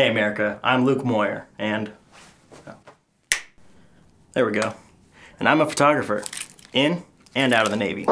Hey America, I'm Luke Moyer, and oh, there we go. And I'm a photographer, in and out of the Navy.